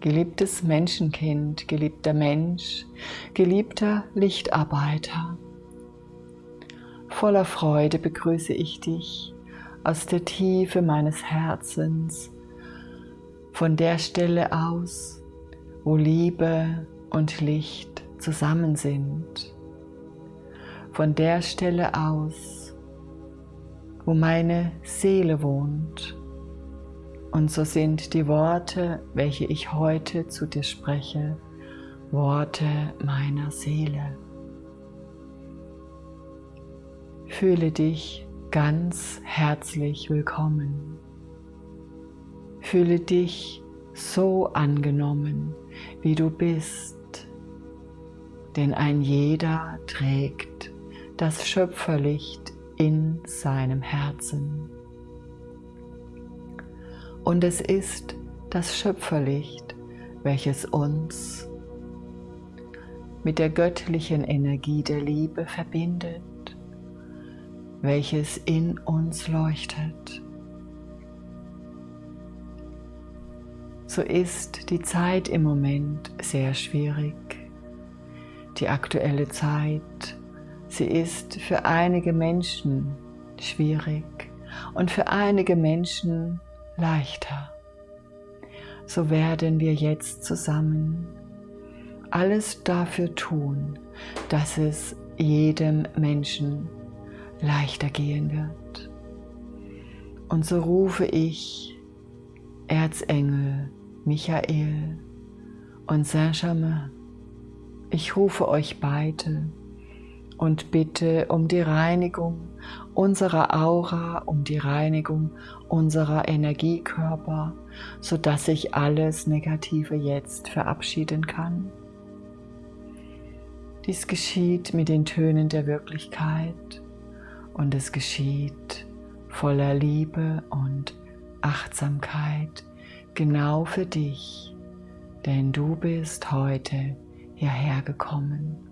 Geliebtes Menschenkind, geliebter Mensch, geliebter Lichtarbeiter. Voller Freude begrüße ich dich aus der Tiefe meines Herzens, von der Stelle aus, wo Liebe und Licht zusammen sind, von der Stelle aus, wo meine Seele wohnt. Und so sind die Worte, welche ich heute zu dir spreche, Worte meiner Seele. Fühle dich ganz herzlich willkommen. Fühle dich so angenommen, wie du bist, denn ein jeder trägt das Schöpferlicht in seinem Herzen. Und es ist das Schöpferlicht, welches uns mit der göttlichen Energie der Liebe verbindet welches in uns leuchtet. So ist die Zeit im Moment sehr schwierig. Die aktuelle Zeit, sie ist für einige Menschen schwierig und für einige Menschen leichter. So werden wir jetzt zusammen alles dafür tun, dass es jedem Menschen leichter gehen wird. Und so rufe ich Erzengel Michael und Saint-Germain. Ich rufe euch beide und bitte um die Reinigung unserer Aura, um die Reinigung unserer Energiekörper, sodass ich alles Negative jetzt verabschieden kann. Dies geschieht mit den Tönen der Wirklichkeit und es geschieht voller Liebe und Achtsamkeit genau für dich, denn du bist heute hierher gekommen.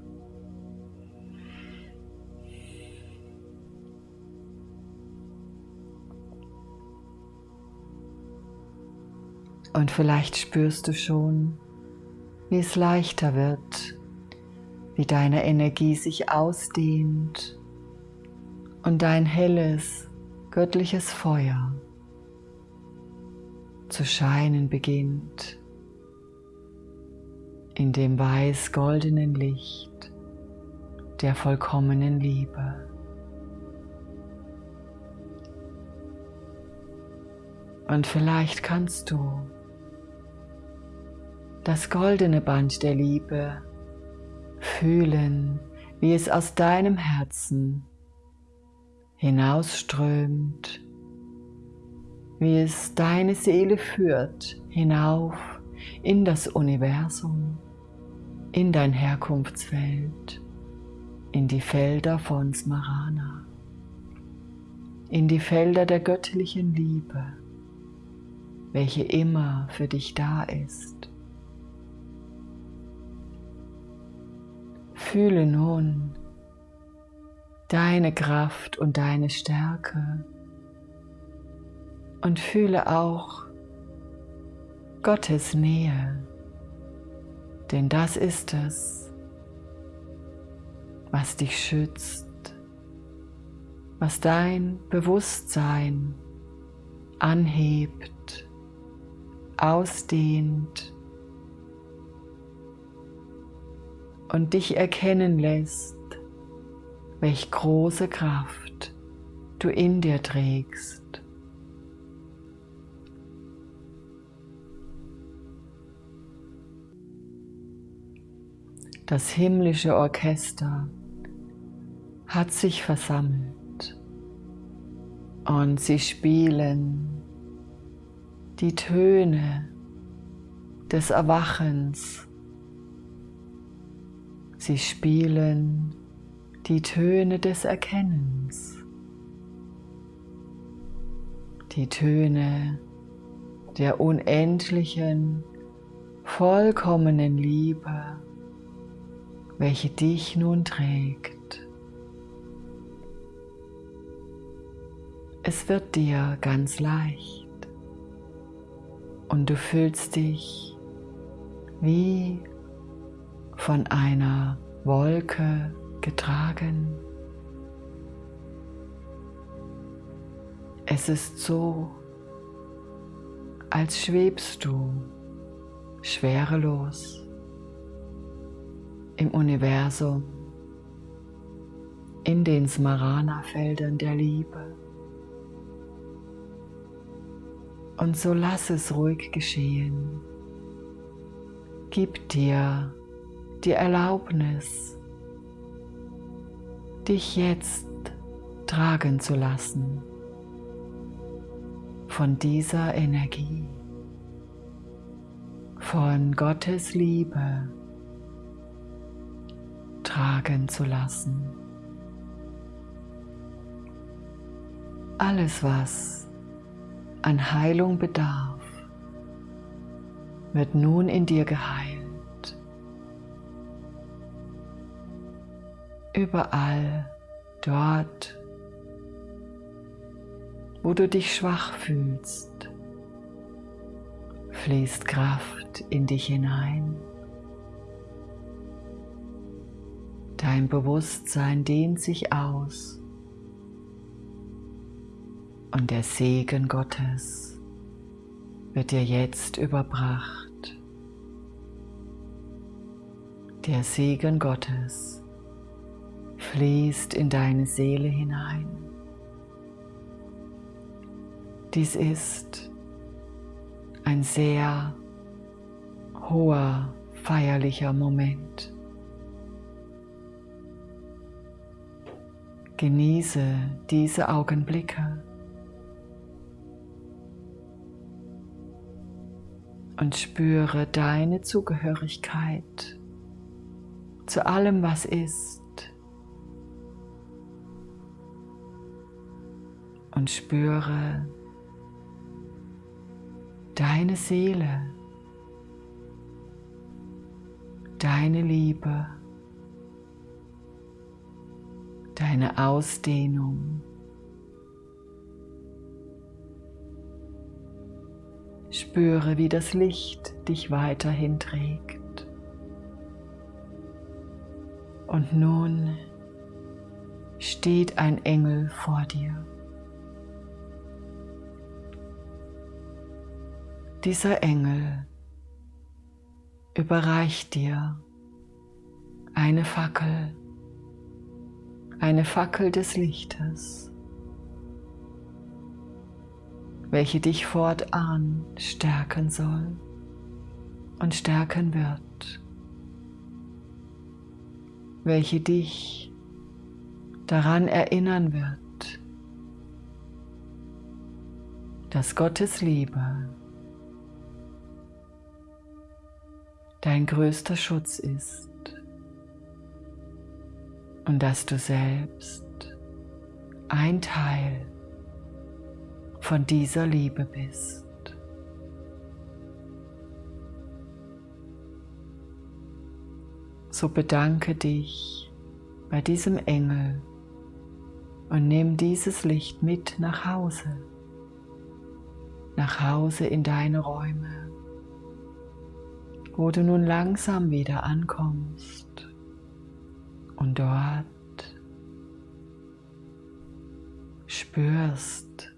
Und vielleicht spürst du schon, wie es leichter wird, wie deine Energie sich ausdehnt und dein helles, göttliches Feuer zu scheinen beginnt in dem weiß-goldenen Licht der vollkommenen Liebe. Und vielleicht kannst du das goldene Band der Liebe fühlen, wie es aus deinem Herzen hinausströmt, wie es deine Seele führt hinauf in das Universum, in dein Herkunftsfeld, in die Felder von Smarana, in die Felder der göttlichen Liebe, welche immer für dich da ist. Fühle nun, deine Kraft und deine Stärke. Und fühle auch Gottes Nähe, denn das ist es, was dich schützt, was dein Bewusstsein anhebt, ausdehnt und dich erkennen lässt, welch große Kraft du in dir trägst. Das himmlische Orchester hat sich versammelt und sie spielen die Töne des Erwachens. Sie spielen die Töne des Erkennens, die Töne der unendlichen, vollkommenen Liebe, welche dich nun trägt. Es wird dir ganz leicht und du fühlst dich wie von einer Wolke getragen. Es ist so, als schwebst du schwerelos im Universum, in den Smarana-Feldern der Liebe. Und so lass es ruhig geschehen. Gib dir die Erlaubnis, dich jetzt tragen zu lassen von dieser Energie, von Gottes Liebe tragen zu lassen. Alles, was an Heilung bedarf, wird nun in dir geheilt. Überall dort, wo du dich schwach fühlst, fließt Kraft in dich hinein. Dein Bewusstsein dehnt sich aus und der Segen Gottes wird dir jetzt überbracht. Der Segen Gottes fließt in deine Seele hinein. Dies ist ein sehr hoher, feierlicher Moment. Genieße diese Augenblicke und spüre deine Zugehörigkeit zu allem, was ist. Und spüre deine Seele, deine Liebe, deine Ausdehnung. Spüre, wie das Licht dich weiterhin trägt. Und nun steht ein Engel vor dir. Dieser Engel überreicht dir eine Fackel, eine Fackel des Lichtes, welche dich fortan stärken soll und stärken wird, welche dich daran erinnern wird, dass Gottes Liebe dein größter Schutz ist und dass du selbst ein Teil von dieser Liebe bist. So bedanke dich bei diesem Engel und nimm dieses Licht mit nach Hause, nach Hause in deine Räume wo du nun langsam wieder ankommst und dort spürst,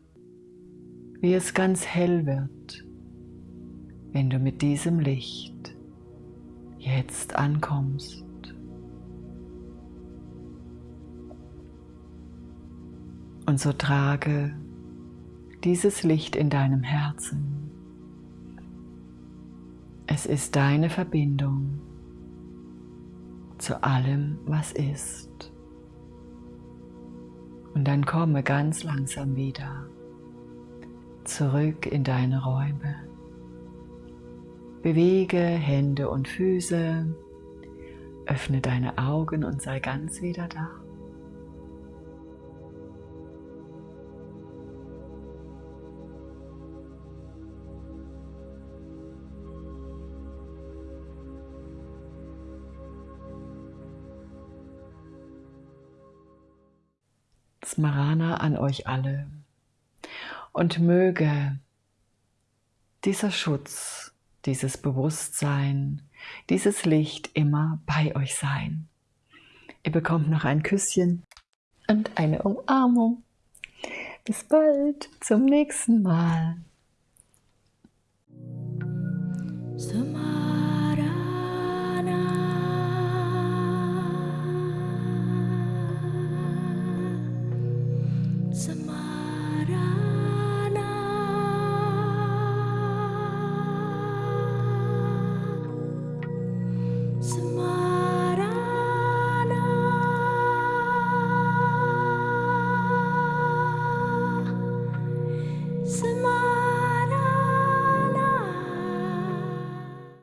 wie es ganz hell wird, wenn du mit diesem Licht jetzt ankommst. Und so trage dieses Licht in deinem Herzen es ist deine Verbindung zu allem, was ist. Und dann komme ganz langsam wieder zurück in deine Räume. Bewege Hände und Füße, öffne deine Augen und sei ganz wieder da. Smarana an euch alle und möge dieser Schutz, dieses Bewusstsein, dieses Licht immer bei euch sein. Ihr bekommt noch ein Küsschen und eine Umarmung. Bis bald, zum nächsten Mal.